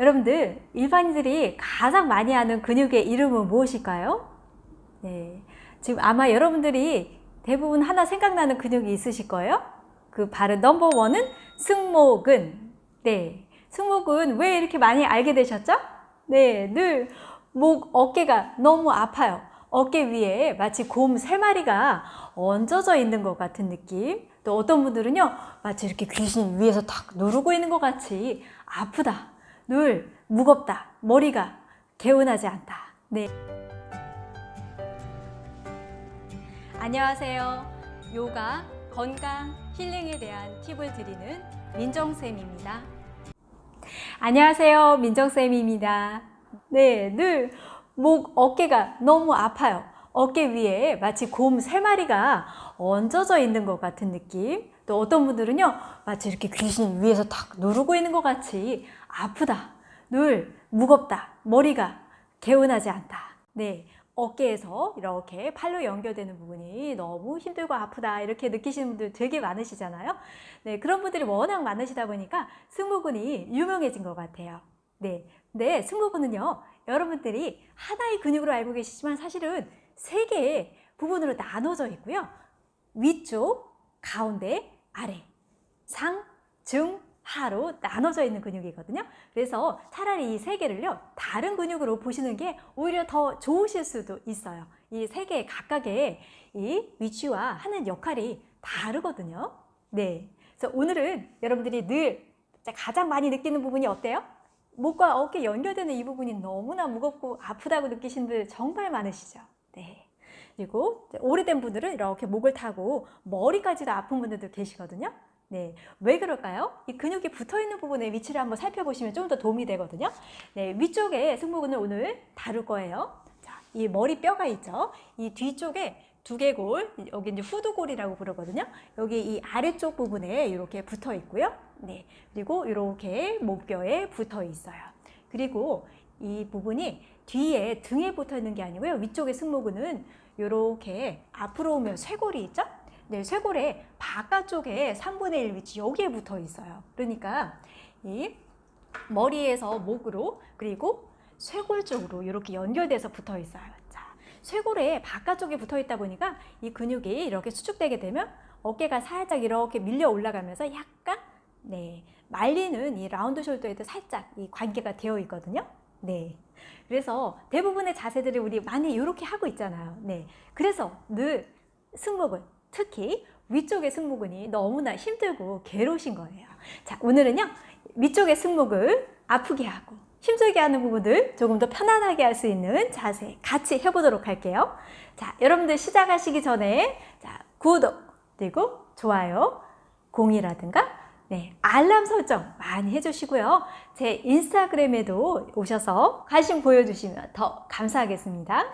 여러분들 일반인들이 가장 많이 하는 근육의 이름은 무엇일까요? 네, 지금 아마 여러분들이 대부분 하나 생각나는 근육이 있으실 거예요. 그 바로 넘버 원은 승모근. 네, 승모근 왜 이렇게 많이 알게 되셨죠? 네, 늘 목, 어깨가 너무 아파요. 어깨 위에 마치 곰 세 마리가 얹어져 있는 것 같은 느낌. 또 어떤 분들은요, 마치 이렇게 귀신이 위에서 탁 누르고 있는 것 같이 아프다. 늘 무겁다. 머리가 개운하지 않다. 네. 안녕하세요. 요가, 건강, 힐링에 대한 팁을 드리는 민정쌤입니다. 안녕하세요. 민정쌤입니다. 네, 늘 목, 어깨가 너무 아파요. 어깨 위에 마치 곰 세 마리가 얹어져 있는 것 같은 느낌. 또 어떤 분들은요, 마치 이렇게 귀신이 위에서 탁 누르고 있는 것 같이 아프다. 늘 무겁다. 머리가 개운하지 않다. 네. 어깨에서 이렇게 팔로 연결되는 부분이 너무 힘들고 아프다 이렇게 느끼시는 분들 되게 많으시잖아요 네 그런 분들이 워낙 많으시다 보니까 승모근이 유명해진 것 같아요 네, 네 승모근은요 여러분들이 하나의 근육으로 알고 계시지만 사실은 세 개의 부분으로 나눠져 있고요 위쪽, 가운데, 아래 상, 중, 하로 나눠져 있는 근육이거든요. 그래서 차라리 이 세 개를요, 다른 근육으로 보시는 게 오히려 더 좋으실 수도 있어요. 이 세 개 각각의 이 위치와 하는 역할이 다르거든요. 네. 그래서 오늘은 여러분들이 늘 가장 많이 느끼는 부분이 어때요? 목과 어깨 연결되는 이 부분이 너무나 무겁고 아프다고 느끼시는 분들 정말 많으시죠? 네. 그리고 오래된 분들은 이렇게 목을 타고 머리까지도 아픈 분들도 계시거든요. 네, 왜 그럴까요? 이 근육이 붙어있는 부분의 위치를 한번 살펴보시면 좀 더 도움이 되거든요. 네, 위쪽에 승모근을 오늘 다룰 거예요. 자, 이 머리뼈가 있죠. 이 뒤쪽에 두개골, 여기 이제 후두골이라고 부르거든요. 여기 이 아래쪽 부분에 이렇게 붙어 있고요. 네, 그리고 이렇게 목뼈에 붙어 있어요. 그리고 이 부분이 뒤에 등에 붙어 있는 게 아니고요. 위쪽의 승모근은 이렇게 앞으로 오면 쇄골이 있죠? 네, 쇄골의 바깥쪽에 3분의 1 위치 여기에 붙어 있어요. 그러니까 이 머리에서 목으로 그리고 쇄골 쪽으로 이렇게 연결돼서 붙어 있어요. 자, 쇄골의 바깥쪽에 붙어 있다 보니까 이 근육이 이렇게 수축되게 되면 어깨가 살짝 이렇게 밀려 올라가면서 약간 네, 말리는 이 라운드 숄더에도 살짝 이 관계가 되어 있거든요. 네. 그래서 대부분의 자세들을 우리 많이 이렇게 하고 있잖아요. 네. 그래서 늘 승모근, 특히 위쪽의 승모근이 너무나 힘들고 괴로우신 거예요. 자, 오늘은요. 위쪽의 승모근 아프게 하고 힘들게 하는 부분들 조금 더 편안하게 할 수 있는 자세 같이 해보도록 할게요. 자, 여러분들 시작하시기 전에 자, 구독 그리고 좋아요, 공이라든가 네, 알람 설정 많이 해주시고요. 제 인스타그램에도 오셔서 관심 보여주시면 더 감사하겠습니다.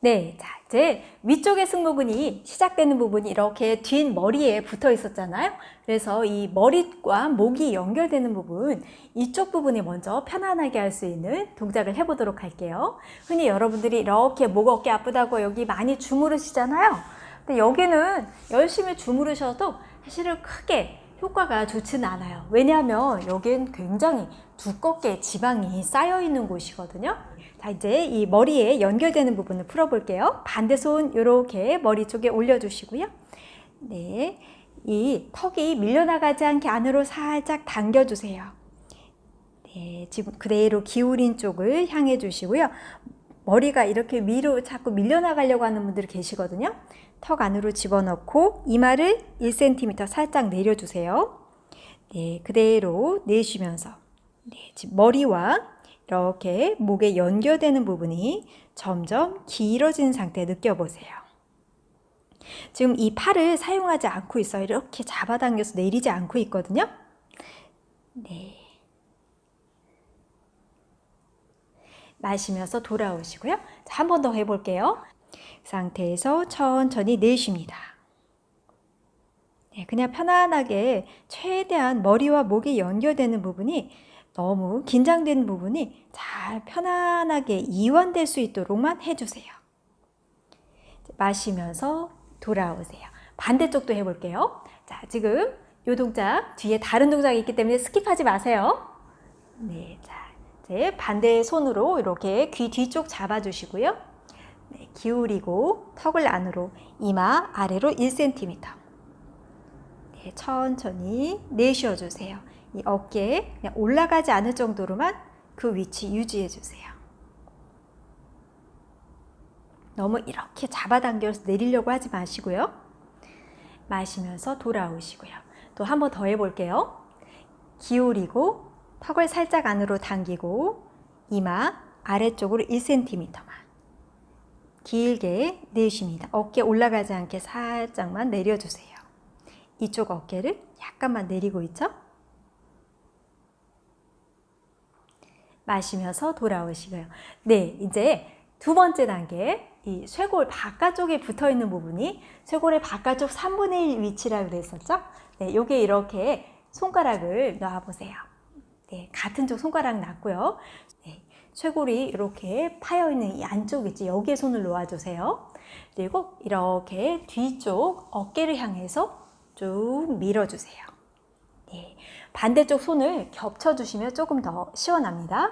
네, 자 이제 위쪽의 승모근이 시작되는 부분이 이렇게 뒷머리에 붙어 있었잖아요. 그래서 이 머리과 목이 연결되는 부분 이쪽 부분에 먼저 편안하게 할 수 있는 동작을 해보도록 할게요. 흔히 여러분들이 이렇게 목 어깨 아프다고 여기 많이 주무르시잖아요. 근데 여기는 열심히 주무르셔도 사실은 크게 효과가 좋지는 않아요. 왜냐하면 여기는 굉장히 두껍게 지방이 쌓여 있는 곳이거든요. 자 이제 이 머리에 연결되는 부분을 풀어 볼게요. 반대손 이렇게 머리 쪽에 올려 주시고요. 네, 이 턱이 밀려나가지 않게 안으로 살짝 당겨 주세요. 네, 지금 그대로 기울인 쪽을 향해 주시고요. 머리가 이렇게 위로 자꾸 밀려나가려고 하는 분들이 계시거든요. 턱 안으로 집어넣고 이마를 1cm 살짝 내려주세요. 네, 그대로 내쉬면서 네, 머리와 이렇게 목에 연결되는 부분이 점점 길어진 상태 느껴보세요. 지금 이 팔을 사용하지 않고 있어요. 이렇게 잡아당겨서 내리지 않고 있거든요. 네. 마시면서 돌아오시고요. 한 번 더 해볼게요. 상태에서 천천히 내쉽니다. 네, 그냥 편안하게 최대한 머리와 목이 연결되는 부분이 너무 긴장된 부분이 잘 편안하게 이완될 수 있도록만 해주세요. 마시면서 돌아오세요. 반대쪽도 해볼게요. 자, 지금 이 동작 뒤에 다른 동작이 있기 때문에 skip하지 마세요. 네, 자, 이제 반대 손으로 이렇게 귀 뒤쪽 잡아주시고요. 네, 기울이고 턱을 안으로 이마 아래로 1cm. 네, 천천히 내쉬어 주세요. 이 어깨 그냥 올라가지 않을 정도로만 그 위치 유지해 주세요. 너무 이렇게 잡아당겨서 내리려고 하지 마시고요. 마시면서 돌아오시고요. 또 한 번 더 해볼게요. 기울이고 턱을 살짝 안으로 당기고 이마 아래쪽으로 1cm만 길게 내쉽니다. 어깨 올라가지 않게 살짝만 내려주세요. 이쪽 어깨를 약간만 내리고 있죠? 마시면서 돌아오시고요. 네, 이제 두 번째 단계 이 쇄골 바깥쪽에 붙어 있는 부분이 쇄골의 바깥쪽 3분의 1 위치라고 그랬었죠? 네, 요게 이렇게 손가락을 놔 보세요. 네, 같은 쪽 손가락 놨고요. 네, 쇄골이 이렇게 파여 있는 이 안쪽 있지 여기에 손을 놓아 주세요. 그리고 이렇게 뒤쪽 어깨를 향해서 쭉 밀어 주세요. 네, 반대쪽 손을 겹쳐 주시면 조금 더 시원합니다.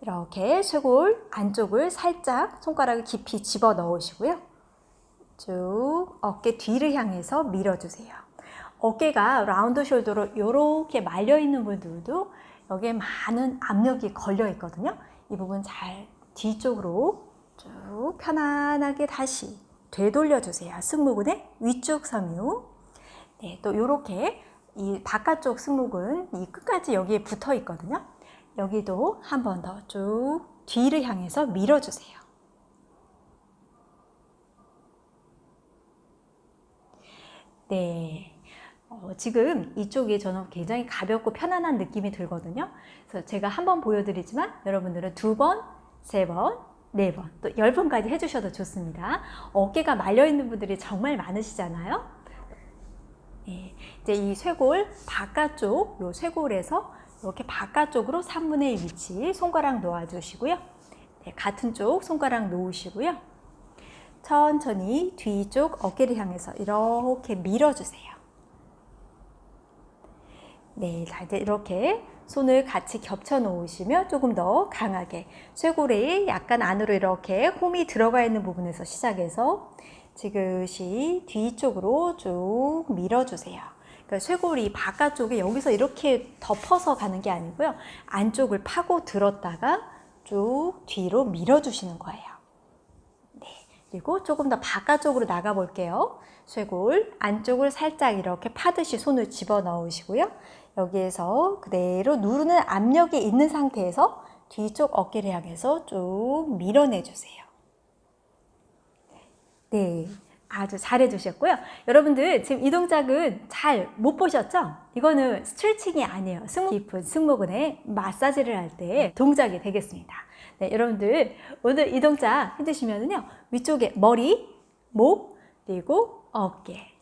이렇게 쇄골 안쪽을 살짝 손가락을 깊이 집어 넣으시고요. 쭉 어깨 뒤를 향해서 밀어주세요. 어깨가 라운드 숄더로 이렇게 말려 있는 분들도 여기에 많은 압력이 걸려 있거든요. 이 부분 잘 뒤쪽으로 쭉 편안하게 다시 되돌려 주세요. 승모근의 위쪽 섬유. 네, 또 이렇게 이 바깥쪽 승모근 이 끝까지 여기에 붙어 있거든요. 여기도 한 번 더 쭉 뒤를 향해서 밀어주세요. 네. 어, 지금 이쪽이 저는 굉장히 가볍고 편안한 느낌이 들거든요. 그래서 제가 한 번 보여드리지만 여러분들은 두 번, 세 번, 네 번, 또 열 번까지 해주셔도 좋습니다. 어깨가 말려있는 분들이 정말 많으시잖아요. 네, 이제 이 쇄골 바깥쪽, 요 쇄골에서 이렇게 바깥쪽으로 3분의 1 위치 손가락 놓아주시고요. 네, 같은 쪽 손가락 놓으시고요. 천천히 뒤쪽 어깨를 향해서 이렇게 밀어주세요. 네, 이렇게 손을 같이 겹쳐 놓으시면 조금 더 강하게 쇄골에 약간 안으로 이렇게 홈이 들어가 있는 부분에서 시작해서 지그시 뒤쪽으로 쭉 밀어주세요. 그러니까 쇄골이 바깥쪽에 여기서 이렇게 덮어서 가는 게 아니고요. 안쪽을 파고 들었다가 쭉 뒤로 밀어주시는 거예요. 네, 그리고 조금 더 바깥쪽으로 나가 볼게요. 쇄골 안쪽을 살짝 이렇게 파듯이 손을 집어 넣으시고요. 여기에서 그대로 누르는 압력이 있는 상태에서 뒤쪽 어깨를 향해서 쭉 밀어내 주세요. 네, 아주 잘해 주셨고요. 여러분들 지금 이 동작은 잘 못 보셨죠? 이거는 스트레칭이 아니에요. 승모 깊은 승모근에 마사지를 할 때 동작이 되겠습니다. 네, 여러분들 오늘 이 동작 해주시면요. 위쪽에 머리, 목, 그리고 어깨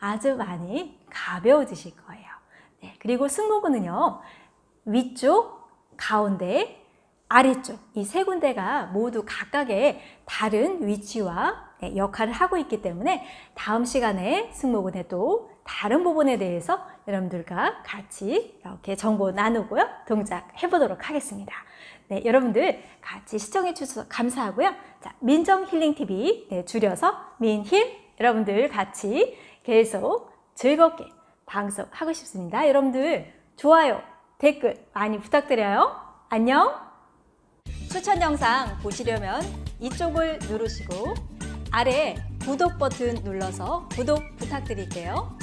아주 많이 가벼워지실 거예요. 네, 그리고 승모근은요. 위쪽, 가운데, 아래쪽 이 세 군데가 모두 각각의 다른 위치와 네, 역할을 하고 있기 때문에 다음 시간에 승모근의 또 다른 부분에 대해서 여러분들과 같이 이렇게 정보 나누고요. 동작 해보도록 하겠습니다. 네, 여러분들 같이 시청해 주셔서 감사하고요. 자, 민정 힐링 TV 네, 줄여서 민힐 여러분들 같이 계속 즐겁게 방송하고 싶습니다. 여러분들 좋아요, 댓글 많이 부탁드려요. 안녕! 추천 영상 보시려면 이쪽을 누르시고 아래 구독 버튼 눌러서 구독 부탁드릴게요.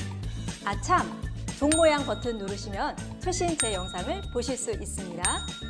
아참! 종 모양 버튼 누르시면 최신 제 영상을 보실 수 있습니다.